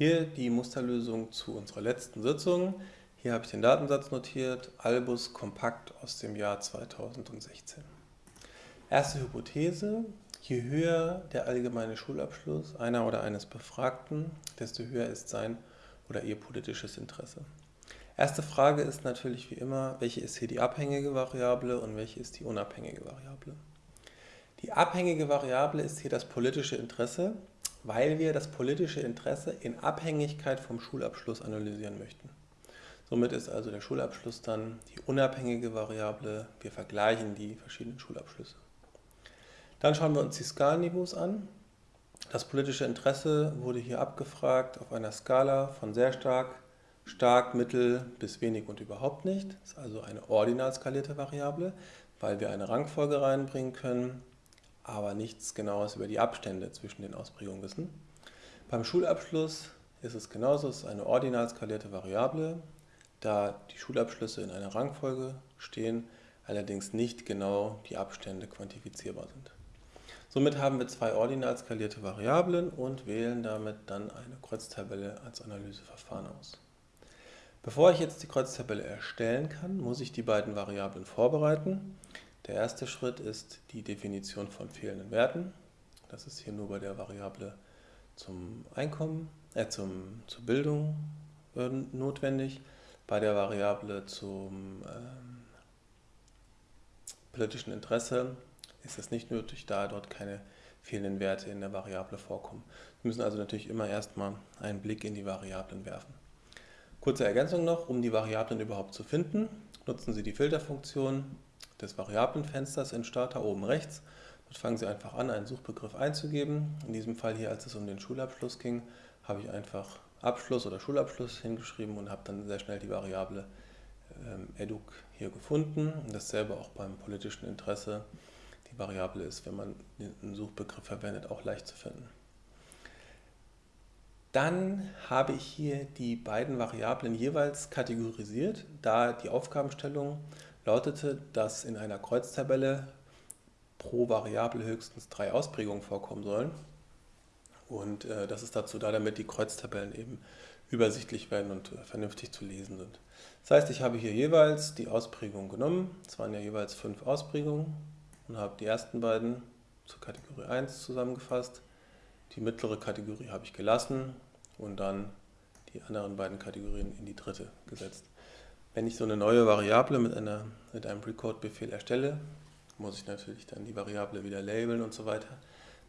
Hier die Musterlösung zu unserer letzten Sitzung. Hier habe ich den Datensatz notiert, Albus Kompakt aus dem Jahr 2016. Erste Hypothese, je höher der allgemeine Schulabschluss einer oder eines Befragten, desto höher ist sein oder ihr politisches Interesse. Erste Frage ist natürlich wie immer, welche ist hier die abhängige Variable und welche ist die unabhängige Variable. Die abhängige Variable ist hier das politische Interesse weil wir das politische Interesse in Abhängigkeit vom Schulabschluss analysieren möchten. Somit ist also der Schulabschluss dann die unabhängige Variable. Wir vergleichen die verschiedenen Schulabschlüsse. Dann schauen wir uns die Skalenniveaus an. Das politische Interesse wurde hier abgefragt auf einer Skala von sehr stark, stark, mittel bis wenig und überhaupt nicht. Das ist also eine ordinal skalierte Variable, weil wir eine Rangfolge reinbringen können aber nichts Genaues über die Abstände zwischen den Ausprägungen wissen. Beim Schulabschluss ist es genauso, es ist eine ordinal skalierte Variable, da die Schulabschlüsse in einer Rangfolge stehen, allerdings nicht genau die Abstände quantifizierbar sind. Somit haben wir zwei ordinal skalierte Variablen und wählen damit dann eine Kreuztabelle als Analyseverfahren aus. Bevor ich jetzt die Kreuztabelle erstellen kann, muss ich die beiden Variablen vorbereiten. Der erste Schritt ist die Definition von fehlenden Werten. Das ist hier nur bei der Variable zum Einkommen, äh, zum, zur Bildung äh, notwendig. Bei der Variable zum ähm, politischen Interesse ist es nicht nötig, da dort keine fehlenden Werte in der Variable vorkommen. Wir müssen also natürlich immer erstmal einen Blick in die Variablen werfen. Kurze Ergänzung noch, um die Variablen überhaupt zu finden, nutzen Sie die Filterfunktion des Variablenfensters in Starter oben rechts. Dort fangen Sie einfach an, einen Suchbegriff einzugeben. In diesem Fall hier, als es um den Schulabschluss ging, habe ich einfach Abschluss oder Schulabschluss hingeschrieben und habe dann sehr schnell die Variable ähm, educ hier gefunden. Und dasselbe auch beim politischen Interesse. Die Variable ist, wenn man einen Suchbegriff verwendet, auch leicht zu finden. Dann habe ich hier die beiden Variablen jeweils kategorisiert, da die Aufgabenstellung lautete, dass in einer Kreuztabelle pro Variable höchstens drei Ausprägungen vorkommen sollen. Und äh, das ist dazu da, damit die Kreuztabellen eben übersichtlich werden und äh, vernünftig zu lesen sind. Das heißt, ich habe hier jeweils die Ausprägung genommen. Es waren ja jeweils fünf Ausprägungen und habe die ersten beiden zur Kategorie 1 zusammengefasst. Die mittlere Kategorie habe ich gelassen und dann die anderen beiden Kategorien in die dritte gesetzt. Wenn ich so eine neue Variable mit, einer, mit einem Recode-Befehl erstelle, muss ich natürlich dann die Variable wieder labeln und so weiter.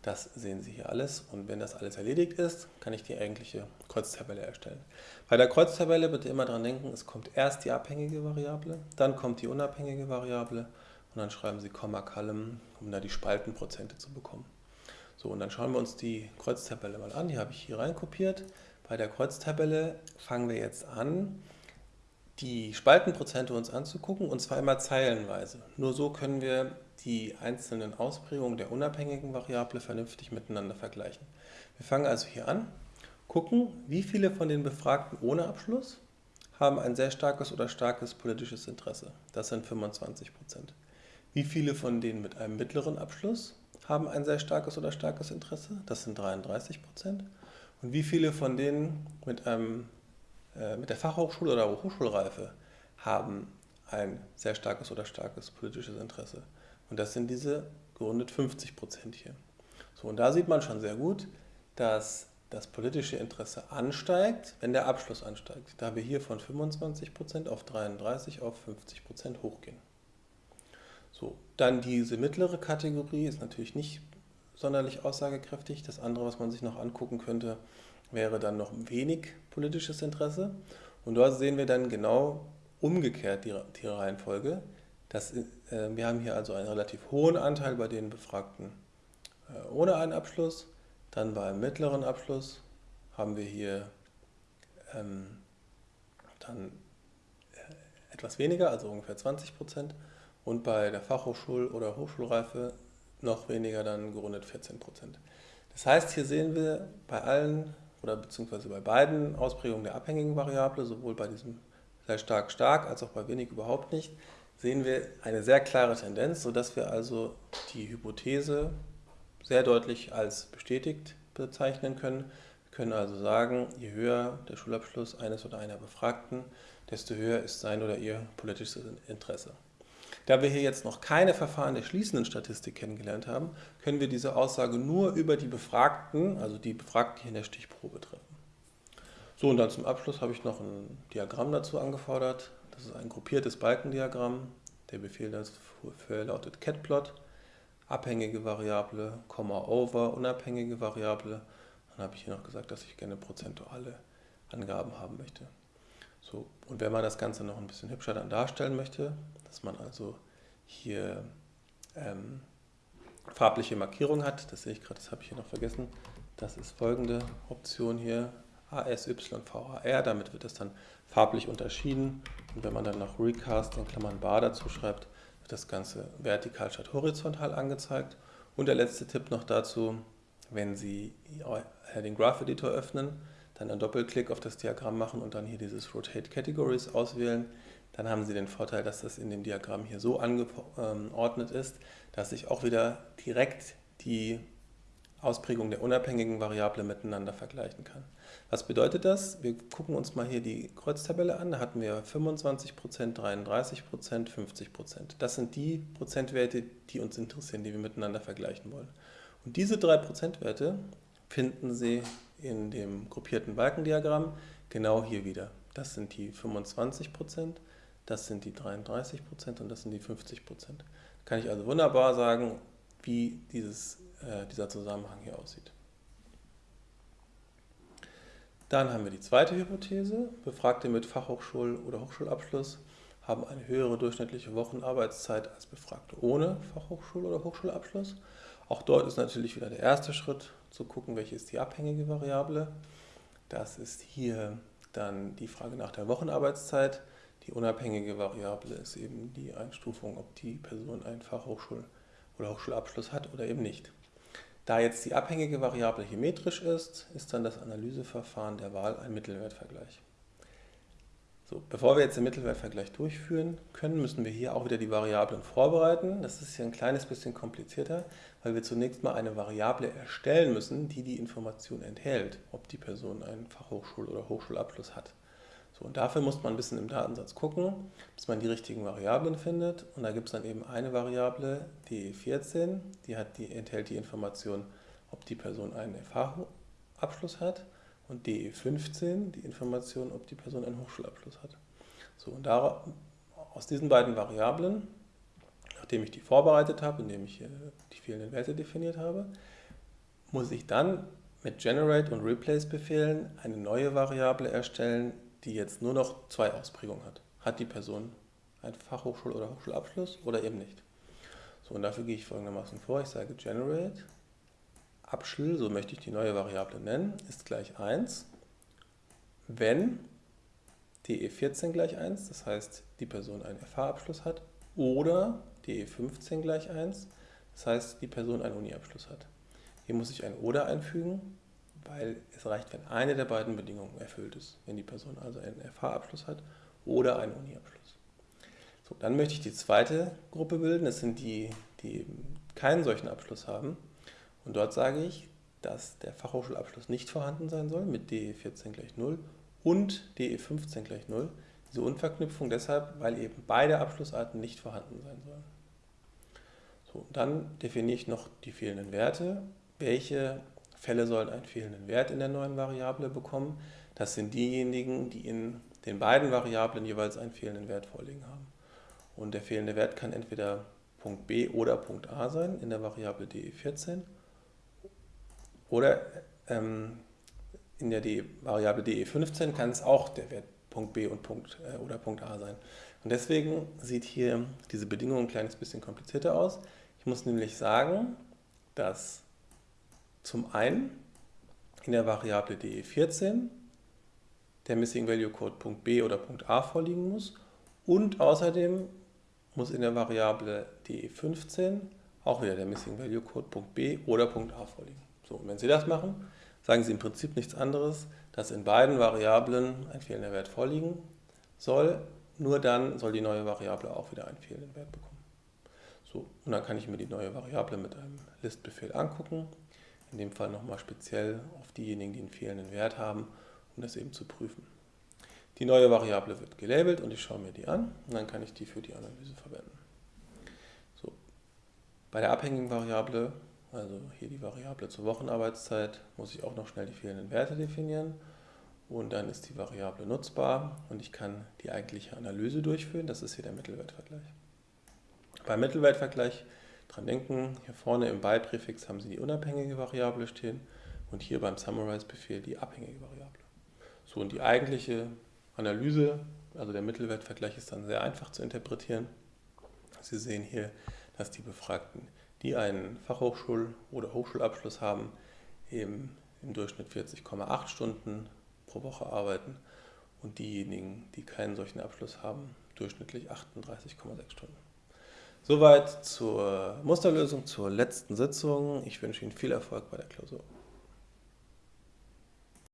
Das sehen Sie hier alles und wenn das alles erledigt ist, kann ich die eigentliche Kreuztabelle erstellen. Bei der Kreuztabelle bitte immer daran denken, es kommt erst die abhängige Variable, dann kommt die unabhängige Variable und dann schreiben Sie Komma Column, um da die Spaltenprozente zu bekommen. So, und dann schauen wir uns die Kreuztabelle mal an. Die habe ich hier reinkopiert. Bei der Kreuztabelle fangen wir jetzt an, die Spaltenprozente uns anzugucken und zwar immer zeilenweise. Nur so können wir die einzelnen Ausprägungen der unabhängigen Variable vernünftig miteinander vergleichen. Wir fangen also hier an, gucken, wie viele von den Befragten ohne Abschluss haben ein sehr starkes oder starkes politisches Interesse. Das sind 25 Prozent. Wie viele von denen mit einem mittleren Abschluss haben ein sehr starkes oder starkes Interesse? Das sind 33 Prozent. Und wie viele von denen mit einem mit der Fachhochschule oder Hochschulreife haben ein sehr starkes oder starkes politisches Interesse. Und das sind diese gerundet 50 Prozent hier. So, und da sieht man schon sehr gut, dass das politische Interesse ansteigt, wenn der Abschluss ansteigt. Da wir hier von 25 Prozent auf 33 auf 50 Prozent hochgehen. So, dann diese mittlere Kategorie ist natürlich nicht sonderlich aussagekräftig. Das andere, was man sich noch angucken könnte, wäre dann noch wenig politisches Interesse. Und dort sehen wir dann genau umgekehrt die, die Reihenfolge. Das, äh, wir haben hier also einen relativ hohen Anteil bei den Befragten äh, ohne einen Abschluss. Dann bei einem mittleren Abschluss haben wir hier ähm, dann äh, etwas weniger, also ungefähr 20 Prozent. Und bei der Fachhochschul- oder Hochschulreife noch weniger, dann gerundet 14 Prozent. Das heißt, hier sehen wir bei allen oder beziehungsweise bei beiden Ausprägungen der abhängigen Variable, sowohl bei diesem sehr stark stark als auch bei wenig überhaupt nicht, sehen wir eine sehr klare Tendenz, sodass wir also die Hypothese sehr deutlich als bestätigt bezeichnen können. Wir können also sagen, je höher der Schulabschluss eines oder einer Befragten, desto höher ist sein oder ihr politisches Interesse. Da wir hier jetzt noch keine Verfahren der schließenden Statistik kennengelernt haben, können wir diese Aussage nur über die Befragten, also die Befragten hier in der Stichprobe treffen. So, und dann zum Abschluss habe ich noch ein Diagramm dazu angefordert. Das ist ein gruppiertes Balkendiagramm. Der Befehl dafür lautet catplot, abhängige Variable, Komma over, unabhängige Variable. Dann habe ich hier noch gesagt, dass ich gerne prozentuale Angaben haben möchte. So, und wenn man das Ganze noch ein bisschen hübscher dann darstellen möchte, dass man also hier ähm, farbliche Markierung hat, das sehe ich gerade, das habe ich hier noch vergessen, das ist folgende Option hier, ASYVAR, damit wird es dann farblich unterschieden und wenn man dann noch Recast in Klammern bar dazu schreibt, wird das Ganze vertikal statt horizontal angezeigt. Und der letzte Tipp noch dazu, wenn Sie den Graph Editor öffnen, dann einen Doppelklick auf das Diagramm machen und dann hier dieses Rotate Categories auswählen, dann haben Sie den Vorteil, dass das in dem Diagramm hier so angeordnet ist, dass ich auch wieder direkt die Ausprägung der unabhängigen Variable miteinander vergleichen kann. Was bedeutet das? Wir gucken uns mal hier die Kreuztabelle an. Da hatten wir 25%, 33%, 50%. Das sind die Prozentwerte, die uns interessieren, die wir miteinander vergleichen wollen. Und diese drei Prozentwerte finden Sie in dem gruppierten Balkendiagramm genau hier wieder. Das sind die 25%, das sind die 33% und das sind die 50%. Da kann ich also wunderbar sagen, wie dieses äh, dieser Zusammenhang hier aussieht. Dann haben wir die zweite Hypothese. Befragte mit Fachhochschul- oder Hochschulabschluss haben eine höhere durchschnittliche Wochenarbeitszeit als Befragte ohne Fachhochschul- oder Hochschulabschluss. Auch dort ist natürlich wieder der erste Schritt zu gucken, welche ist die abhängige Variable. Das ist hier dann die Frage nach der Wochenarbeitszeit. Die unabhängige Variable ist eben die Einstufung, ob die Person einen Fachhochschul- oder Hochschulabschluss hat oder eben nicht. Da jetzt die abhängige Variable hier metrisch ist, ist dann das Analyseverfahren der Wahl ein Mittelwertvergleich. So, bevor wir jetzt den Mittelwertvergleich durchführen können, müssen wir hier auch wieder die Variablen vorbereiten. Das ist hier ein kleines bisschen komplizierter, weil wir zunächst mal eine Variable erstellen müssen, die die Information enthält, ob die Person einen Fachhochschul- oder Hochschulabschluss hat. So, und dafür muss man ein bisschen im Datensatz gucken, bis man die richtigen Variablen findet. Und da gibt es dann eben eine Variable, die 14, die, hat, die enthält die Information, ob die Person einen FH-Abschluss hat und DE15 die Information, ob die Person einen Hochschulabschluss hat. So, und da, aus diesen beiden Variablen, nachdem ich die vorbereitet habe, indem ich die fehlenden Werte definiert habe, muss ich dann mit Generate und Replace Befehlen eine neue Variable erstellen, die jetzt nur noch zwei Ausprägungen hat. Hat die Person einen Fachhochschul- oder Hochschulabschluss oder eben nicht. So, und dafür gehe ich folgendermaßen vor. Ich sage generate, Abschluss, so möchte ich die neue Variable nennen, ist gleich 1, wenn DE14 gleich 1, das heißt, die Person einen FH-Abschluss hat, oder DE15 gleich 1, das heißt, die Person einen Uni-Abschluss hat. Hier muss ich ein oder einfügen, weil es reicht, wenn eine der beiden Bedingungen erfüllt ist, wenn die Person also einen FH-Abschluss hat oder einen Uni-Abschluss. So, dann möchte ich die zweite Gruppe bilden, das sind die, die keinen solchen Abschluss haben. Und dort sage ich, dass der Fachhochschulabschluss nicht vorhanden sein soll mit DE14 gleich 0 und DE15 gleich 0. Diese Unverknüpfung deshalb, weil eben beide Abschlussarten nicht vorhanden sein sollen. So, dann definiere ich noch die fehlenden Werte, welche Fälle sollen einen fehlenden Wert in der neuen Variable bekommen. Das sind diejenigen, die in den beiden Variablen jeweils einen fehlenden Wert vorliegen haben. Und der fehlende Wert kann entweder Punkt B oder Punkt A sein in der Variable DE14 oder ähm, in der DE, Variable DE15 kann es auch der Wert Punkt B und Punkt, äh, oder Punkt A sein. Und deswegen sieht hier diese Bedingung ein kleines bisschen komplizierter aus. Ich muss nämlich sagen, dass zum einen in der Variable DE14 der Missing Value Code Punkt B oder Punkt A vorliegen muss und außerdem muss in der Variable DE15 auch wieder der Missing Value Code Punkt B oder Punkt A vorliegen. So, und wenn Sie das machen, sagen Sie im Prinzip nichts anderes, dass in beiden Variablen ein fehlender Wert vorliegen soll, nur dann soll die neue Variable auch wieder einen fehlenden Wert bekommen. So, und dann kann ich mir die neue Variable mit einem Listbefehl angucken in dem Fall nochmal speziell auf diejenigen, die einen fehlenden Wert haben, um das eben zu prüfen. Die neue Variable wird gelabelt und ich schaue mir die an und dann kann ich die für die Analyse verwenden. So. Bei der abhängigen Variable, also hier die Variable zur Wochenarbeitszeit, muss ich auch noch schnell die fehlenden Werte definieren und dann ist die Variable nutzbar und ich kann die eigentliche Analyse durchführen. Das ist hier der Mittelwertvergleich. Beim Mittelwertvergleich dran denken, hier vorne im By-Präfix haben Sie die unabhängige Variable stehen und hier beim Summarize-Befehl die abhängige Variable. So, und die eigentliche Analyse, also der Mittelwertvergleich ist dann sehr einfach zu interpretieren. Sie sehen hier, dass die Befragten, die einen Fachhochschul- oder Hochschulabschluss haben, eben im Durchschnitt 40,8 Stunden pro Woche arbeiten und diejenigen, die keinen solchen Abschluss haben, durchschnittlich 38,6 Stunden. Soweit zur Musterlösung, zur letzten Sitzung. Ich wünsche Ihnen viel Erfolg bei der Klausur.